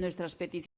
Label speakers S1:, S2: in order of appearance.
S1: nuestras peticiones.